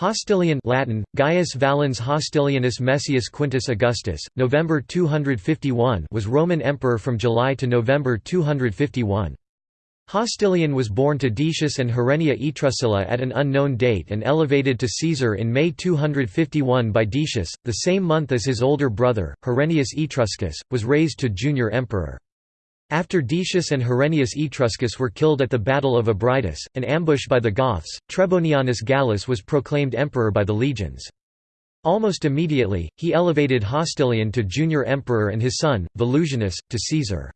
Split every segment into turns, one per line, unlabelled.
Hostilian Latin, Gaius Valens Hostilianus Messius Quintus Augustus, November 251 was Roman emperor from July to November 251. Hostilian was born to Decius and Herennia Etruscilla at an unknown date and elevated to Caesar in May 251 by Decius, the same month as his older brother, Herennius Etruscus, was raised to junior emperor. After Decius and Herennius Etruscus were killed at the Battle of Abritus, an ambush by the Goths, Trebonianus Gallus was proclaimed emperor by the legions. Almost immediately, he elevated Hostilian to junior emperor and his son, Volusianus, to Caesar.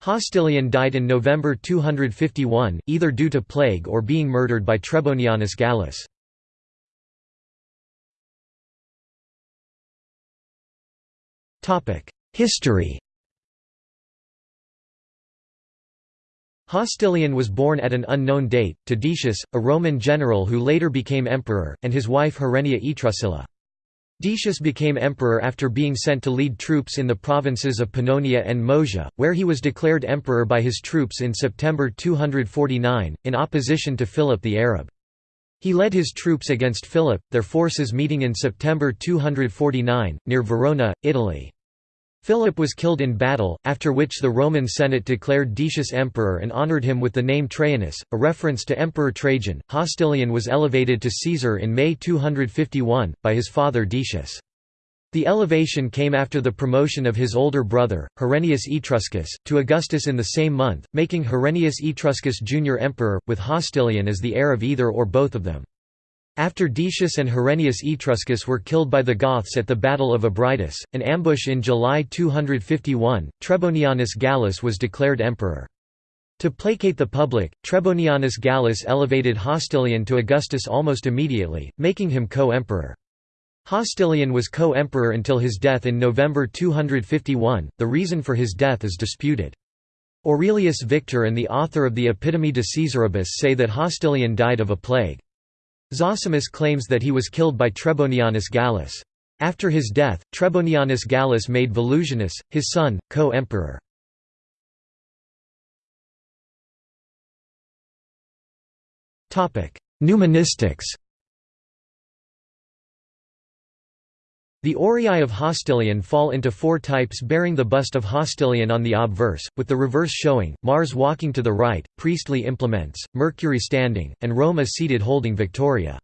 Hostilian died in November 251, either due to plague or being murdered by Trebonianus Gallus. History Hostilian was born at an unknown date, to Decius, a Roman general who later became emperor, and his wife Herennia Etruscilla. Decius became emperor after being sent to lead troops in the provinces of Pannonia and Moesia, where he was declared emperor by his troops in September 249, in opposition to Philip the Arab. He led his troops against Philip, their forces meeting in September 249, near Verona, Italy. Philip was killed in battle, after which the Roman Senate declared Decius emperor and honored him with the name Trajanus, a reference to Emperor Trajan. Hostilian was elevated to Caesar in May 251, by his father Decius. The elevation came after the promotion of his older brother, Herennius Etruscus, to Augustus in the same month, making Herennius Etruscus junior emperor, with Hostilian as the heir of either or both of them. After Decius and Herennius Etruscus were killed by the Goths at the Battle of Abritus, an ambush in July 251, Trebonianus Gallus was declared emperor. To placate the public, Trebonianus Gallus elevated Hostilian to Augustus almost immediately, making him co-emperor. Hostilian was co-emperor until his death in November 251, the reason for his death is disputed. Aurelius Victor and the author of the Epitome de Caesaribus say that Hostilian died of a plague. Zosimus claims that he was killed by Trebonianus Gallus. After his death, Trebonianus Gallus made Volusianus, his son, co-emperor. Numismatics The Aurei of Hostilian fall into four types bearing the bust of Hostilian on the obverse, with the reverse showing, Mars walking to the right, priestly implements, Mercury standing, and Roma seated holding Victoria.